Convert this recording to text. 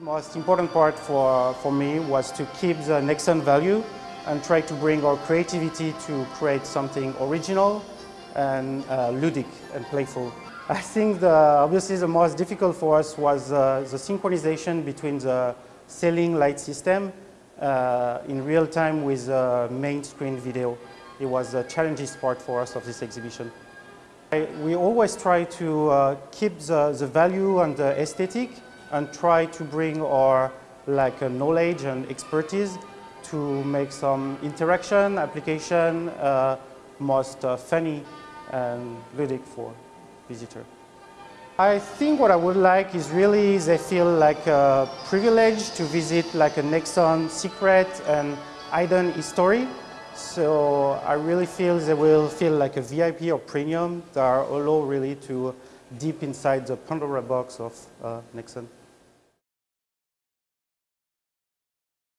The most important part for, for me was to keep the Nexon value and try to bring our creativity to create something original and uh, ludic and playful. I think the, obviously the most difficult for us was uh, the synchronization between the ceiling light system uh, in real time with the main screen video. It was the challenging part for us of this exhibition. I, we always try to uh, keep the, the value and the aesthetic and try to bring our like knowledge and expertise to make some interaction, application uh, most uh, funny and ludic for visitor. I think what I would like is really they feel like a privilege to visit like a Nexon secret and hidden history. So I really feel they will feel like a VIP or premium that are allow really to deep inside the Pandora box of uh, Nexon.